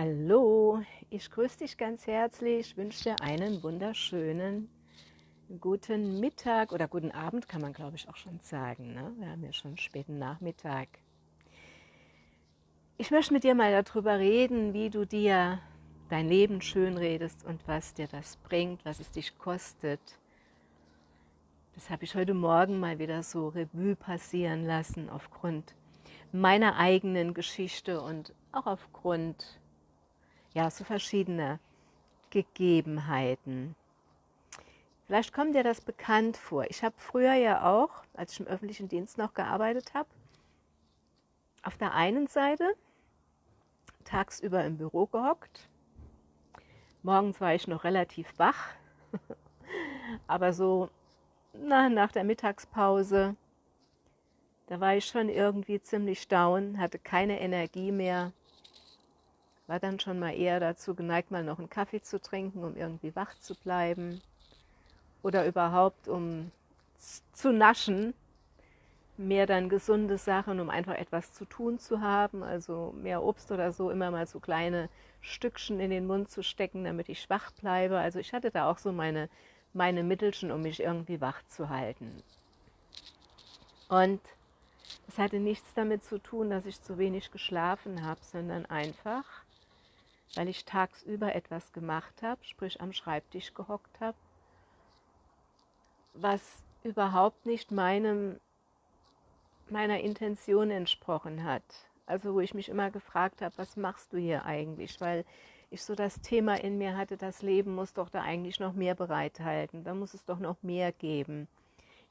Hallo, ich grüße dich ganz herzlich, wünsche dir einen wunderschönen guten Mittag oder guten Abend, kann man glaube ich auch schon sagen. Ne? Wir haben ja schon späten Nachmittag. Ich möchte mit dir mal darüber reden, wie du dir dein Leben schön redest und was dir das bringt, was es dich kostet. Das habe ich heute Morgen mal wieder so Revue passieren lassen aufgrund meiner eigenen Geschichte und auch aufgrund ja, so verschiedener Gegebenheiten. Vielleicht kommt dir das bekannt vor. Ich habe früher ja auch, als ich im öffentlichen Dienst noch gearbeitet habe, auf der einen Seite tagsüber im Büro gehockt. Morgens war ich noch relativ wach, aber so na, nach der Mittagspause, da war ich schon irgendwie ziemlich down, hatte keine Energie mehr, war dann schon mal eher dazu geneigt, mal noch einen Kaffee zu trinken, um irgendwie wach zu bleiben oder überhaupt um zu naschen, mehr dann gesunde Sachen, um einfach etwas zu tun zu haben, also mehr Obst oder so, immer mal so kleine Stückchen in den Mund zu stecken, damit ich schwach bleibe. Also ich hatte da auch so meine, meine Mittelchen, um mich irgendwie wach zu halten. Und es hatte nichts damit zu tun, dass ich zu wenig geschlafen habe, sondern einfach, weil ich tagsüber etwas gemacht habe, sprich am Schreibtisch gehockt habe, was überhaupt nicht meinem, meiner Intention entsprochen hat. Also wo ich mich immer gefragt habe, was machst du hier eigentlich? Weil ich so das Thema in mir hatte, das Leben muss doch da eigentlich noch mehr bereithalten, da muss es doch noch mehr geben.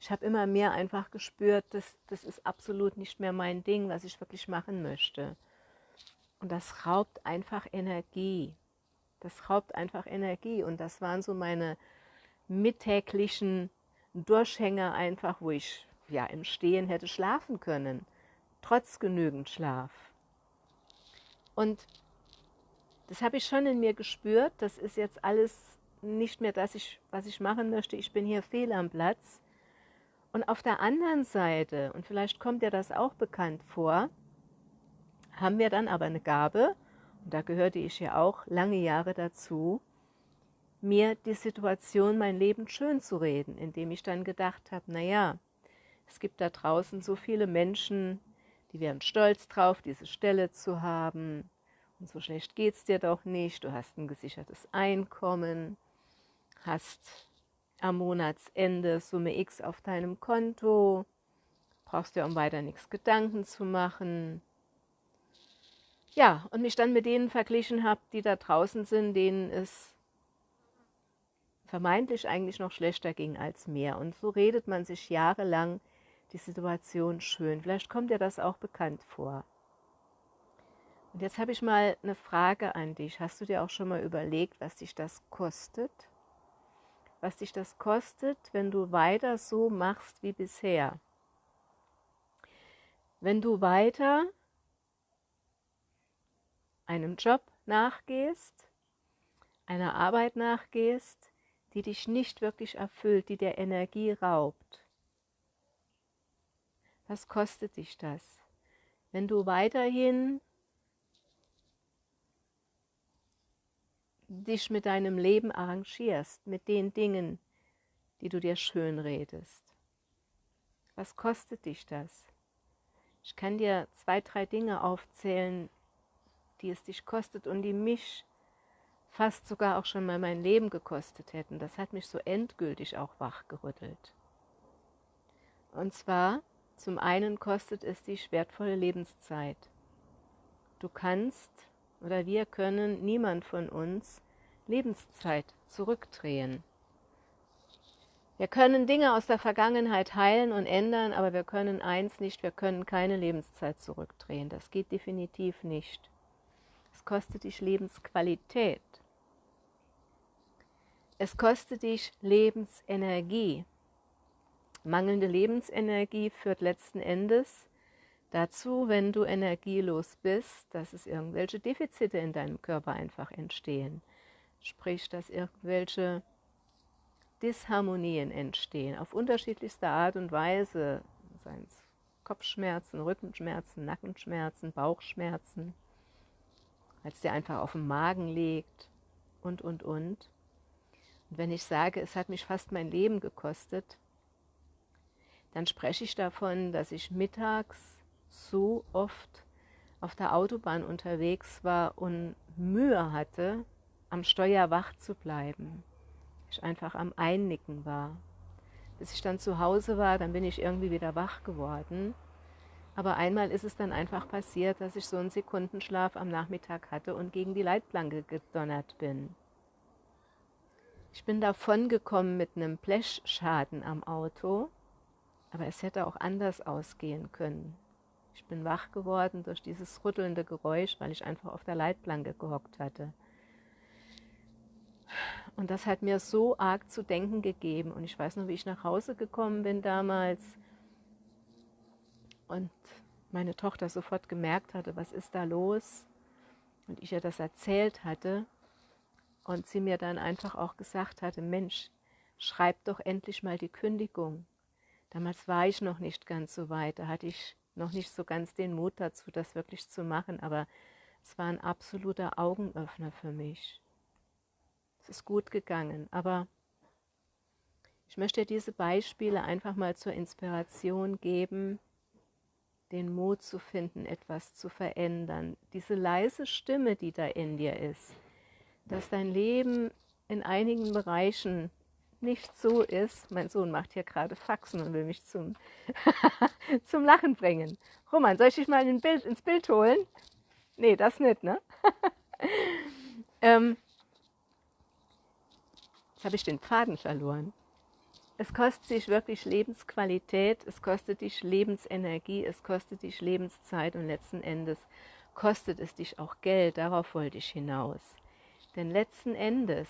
Ich habe immer mehr einfach gespürt, dass das ist absolut nicht mehr mein Ding, was ich wirklich machen möchte. Und das raubt einfach Energie. Das raubt einfach Energie. Und das waren so meine mittäglichen Durchhänger einfach, wo ich ja im Stehen hätte schlafen können, trotz genügend Schlaf. Und das habe ich schon in mir gespürt. Das ist jetzt alles nicht mehr das, ich, was ich machen möchte. Ich bin hier fehl am Platz. Und auf der anderen Seite, und vielleicht kommt dir das auch bekannt vor, haben wir dann aber eine Gabe, und da gehörte ich ja auch lange Jahre dazu, mir die Situation, mein Leben schön zu reden, indem ich dann gedacht habe, naja, es gibt da draußen so viele Menschen, die wären stolz drauf, diese Stelle zu haben. Und so schlecht geht es dir doch nicht. Du hast ein gesichertes Einkommen, hast am Monatsende Summe X auf deinem Konto, brauchst dir um weiter nichts Gedanken zu machen. Ja, und mich dann mit denen verglichen habe, die da draußen sind, denen es vermeintlich eigentlich noch schlechter ging als mir. Und so redet man sich jahrelang die Situation schön. Vielleicht kommt dir das auch bekannt vor. Und jetzt habe ich mal eine Frage an dich. Hast du dir auch schon mal überlegt, was dich das kostet? Was dich das kostet, wenn du weiter so machst wie bisher? Wenn du weiter einem Job nachgehst, einer Arbeit nachgehst, die dich nicht wirklich erfüllt, die dir Energie raubt. Was kostet dich das? Wenn du weiterhin dich mit deinem Leben arrangierst, mit den Dingen, die du dir schön redest. Was kostet dich das? Ich kann dir zwei, drei Dinge aufzählen, die es dich kostet und die mich fast sogar auch schon mal mein Leben gekostet hätten. Das hat mich so endgültig auch wachgerüttelt. Und zwar, zum einen kostet es dich wertvolle Lebenszeit. Du kannst oder wir können, niemand von uns, Lebenszeit zurückdrehen. Wir können Dinge aus der Vergangenheit heilen und ändern, aber wir können eins nicht, wir können keine Lebenszeit zurückdrehen. Das geht definitiv nicht. Kostet dich Lebensqualität. Es kostet dich Lebensenergie. Mangelnde Lebensenergie führt letzten Endes dazu, wenn du energielos bist, dass es irgendwelche Defizite in deinem Körper einfach entstehen. Sprich, dass irgendwelche Disharmonien entstehen, auf unterschiedlichste Art und Weise, seien es Kopfschmerzen, Rückenschmerzen, Nackenschmerzen, Bauchschmerzen, als der einfach auf dem Magen liegt und, und, und. Und wenn ich sage, es hat mich fast mein Leben gekostet, dann spreche ich davon, dass ich mittags so oft auf der Autobahn unterwegs war und Mühe hatte, am Steuer wach zu bleiben. Ich einfach am Einnicken war. Bis ich dann zu Hause war, dann bin ich irgendwie wieder wach geworden. Aber einmal ist es dann einfach passiert, dass ich so einen Sekundenschlaf am Nachmittag hatte und gegen die Leitplanke gedonnert bin. Ich bin davon gekommen mit einem Blechschaden am Auto, aber es hätte auch anders ausgehen können. Ich bin wach geworden durch dieses rüttelnde Geräusch, weil ich einfach auf der Leitplanke gehockt hatte. Und das hat mir so arg zu denken gegeben. Und ich weiß noch, wie ich nach Hause gekommen bin damals und meine Tochter sofort gemerkt hatte, was ist da los? Und ich ihr das erzählt hatte und sie mir dann einfach auch gesagt hatte, Mensch, schreib doch endlich mal die Kündigung. Damals war ich noch nicht ganz so weit, da hatte ich noch nicht so ganz den Mut dazu, das wirklich zu machen, aber es war ein absoluter Augenöffner für mich. Es ist gut gegangen, aber ich möchte diese Beispiele einfach mal zur Inspiration geben, den Mut zu finden, etwas zu verändern. Diese leise Stimme, die da in dir ist, dass dein Leben in einigen Bereichen nicht so ist. Mein Sohn macht hier gerade Faxen und will mich zum, zum Lachen bringen. Roman, soll ich dich mal ein Bild, ins Bild holen? Nee, das nicht, ne? ähm, jetzt habe ich den Faden verloren. Es kostet dich wirklich Lebensqualität, es kostet dich Lebensenergie, es kostet dich Lebenszeit und letzten Endes kostet es dich auch Geld. Darauf wollte ich hinaus. Denn letzten Endes,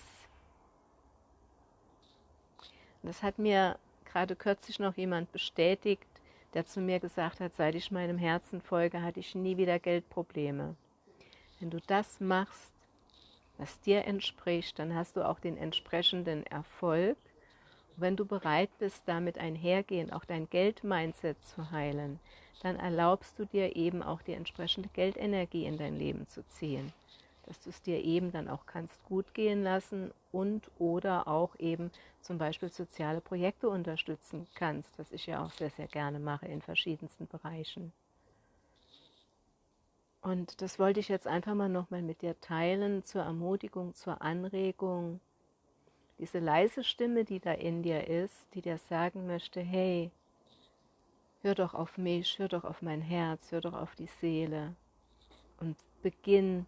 das hat mir gerade kürzlich noch jemand bestätigt, der zu mir gesagt hat, seit ich meinem Herzen folge, hatte ich nie wieder Geldprobleme. Wenn du das machst, was dir entspricht, dann hast du auch den entsprechenden Erfolg. Wenn du bereit bist, damit einhergehend auch dein Geld-Mindset zu heilen, dann erlaubst du dir eben auch die entsprechende Geldenergie in dein Leben zu ziehen dass du es dir eben dann auch kannst gut gehen lassen und oder auch eben zum Beispiel soziale Projekte unterstützen kannst, was ich ja auch sehr, sehr gerne mache in verschiedensten Bereichen. Und das wollte ich jetzt einfach mal nochmal mit dir teilen, zur Ermutigung, zur Anregung. Diese leise Stimme, die da in dir ist, die dir sagen möchte, hey, hör doch auf mich, hör doch auf mein Herz, hör doch auf die Seele und beginn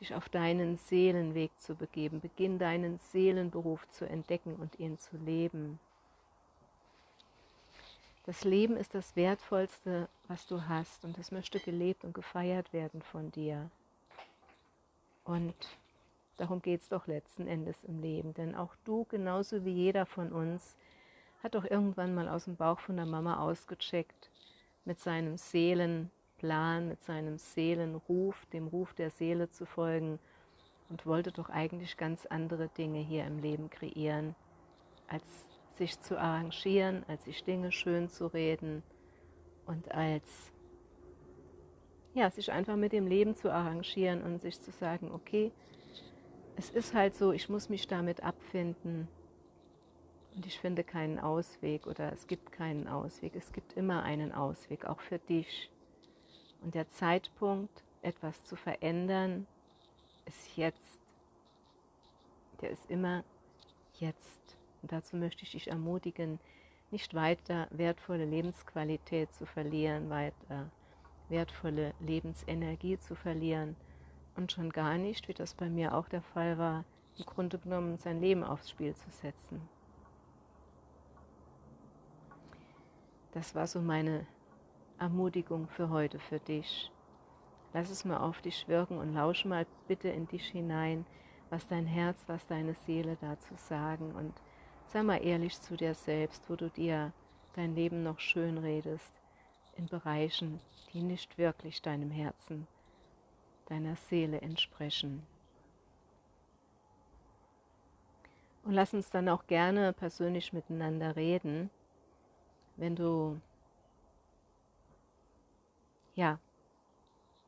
dich auf deinen Seelenweg zu begeben. Beginn deinen Seelenberuf zu entdecken und ihn zu leben. Das Leben ist das Wertvollste, was du hast und es möchte gelebt und gefeiert werden von dir. Und darum geht es doch letzten Endes im Leben, denn auch du, genauso wie jeder von uns, hat doch irgendwann mal aus dem Bauch von der Mama ausgecheckt mit seinem Seelen, Plan, mit seinem Seelenruf, dem Ruf der Seele zu folgen und wollte doch eigentlich ganz andere Dinge hier im Leben kreieren, als sich zu arrangieren, als sich Dinge schön zu reden und als ja, sich einfach mit dem Leben zu arrangieren und sich zu sagen, okay, es ist halt so, ich muss mich damit abfinden und ich finde keinen Ausweg oder es gibt keinen Ausweg. Es gibt immer einen Ausweg, auch für dich. Und der Zeitpunkt, etwas zu verändern, ist jetzt. Der ist immer jetzt. Und dazu möchte ich dich ermutigen, nicht weiter wertvolle Lebensqualität zu verlieren, weiter wertvolle Lebensenergie zu verlieren und schon gar nicht, wie das bei mir auch der Fall war, im Grunde genommen sein Leben aufs Spiel zu setzen. Das war so meine Ermutigung für heute für dich. Lass es mal auf dich wirken und lausche mal bitte in dich hinein, was dein Herz, was deine Seele dazu sagen und sei mal ehrlich zu dir selbst, wo du dir dein Leben noch schön redest in Bereichen, die nicht wirklich deinem Herzen, deiner Seele entsprechen. Und lass uns dann auch gerne persönlich miteinander reden, wenn du ja,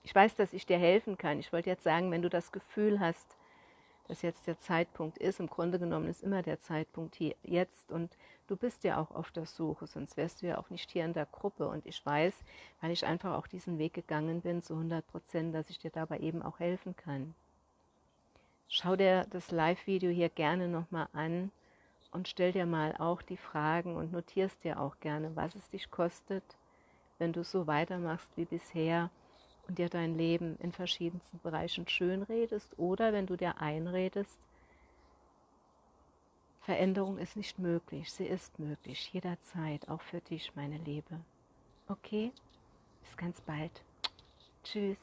ich weiß, dass ich dir helfen kann. Ich wollte jetzt sagen, wenn du das Gefühl hast, dass jetzt der Zeitpunkt ist, im Grunde genommen ist immer der Zeitpunkt hier jetzt und du bist ja auch auf der Suche, sonst wärst du ja auch nicht hier in der Gruppe. Und ich weiß, weil ich einfach auch diesen Weg gegangen bin, zu 100 Prozent, dass ich dir dabei eben auch helfen kann. Schau dir das Live-Video hier gerne nochmal an und stell dir mal auch die Fragen und notierst dir auch gerne, was es dich kostet, wenn du so weitermachst wie bisher und dir dein Leben in verschiedensten Bereichen schön redest oder wenn du dir einredest, Veränderung ist nicht möglich, sie ist möglich, jederzeit, auch für dich, meine Liebe. Okay? Bis ganz bald. Tschüss.